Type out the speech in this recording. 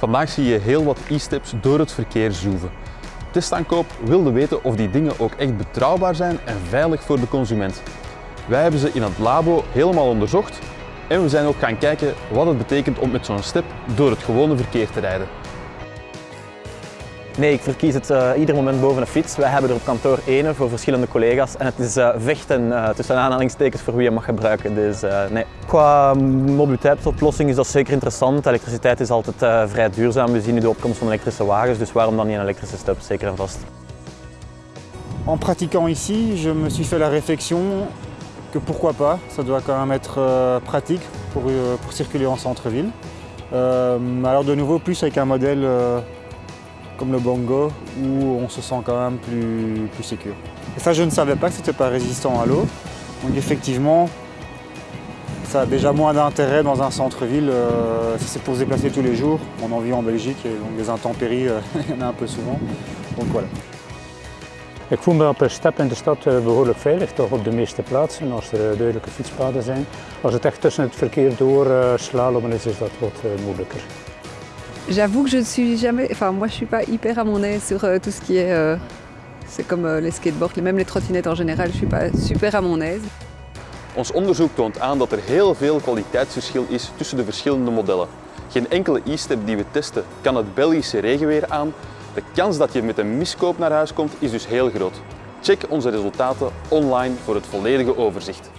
Vandaag zie je heel wat e-steps door het verkeer zoeven. Testaankoop wilde weten of die dingen ook echt betrouwbaar zijn en veilig voor de consument. Wij hebben ze in het labo helemaal onderzocht en we zijn ook gaan kijken wat het betekent om met zo'n step door het gewone verkeer te rijden. Nee, ik verkies het uh, ieder moment boven een fiets. Wij hebben er op kantoor één voor verschillende collega's en het is uh, vechten uh, tussen aanhalingstekens voor wie je mag gebruiken. Dus nee. Qua mobiliteitsoplossing is dat zeker interessant. Elektriciteit is altijd vrij duurzaam. We zien nu de opkomst van elektrische wagens, dus waarom dan niet een elektrische step, zeker en vast. En pratiquant ici, je me suis fait la réflexion que pourquoi pas, ça doit quand même être pratique pour, pour circuler en centre-ville. Euh, alors de nouveau, plus avec un modèle comme le bongo, où on se sent quand même plus, plus sécure. Et ça, je ne savais pas que c'était pas résistant à l'eau. Donc effectivement, ça a déjà moins d'intérêt dans un centre-ville euh, si c'est pour se déplacer tous les jours. On en vit en Belgique et donc des intempéries, euh, il y en a un peu souvent. Donc voilà. Ik voel me op step in de stad eh, behoorlijk veilig, toch op de meeste plaatsen, als er duidelijke fietspaden zijn. Als het echt tussen het verkeer door uh, slalommen is, is dat wat moeilijker. J'avoue que je ne suis jamais, enfin moi je suis pas hyper à mon aise sur euh, tout ce qui est, euh, c'est comme euh, les skateboards, même les trottinettes en général, je suis pas super à mon aise. Ons onderzoek toont aan dat er heel veel kwaliteitsverschil is tussen de verschillende modellen. Geen enkele e-step die we testen kan het Belgische regenweer aan. De kans dat je met een miskoop naar huis komt is dus heel groot. Check onze resultaten online voor het volledige overzicht.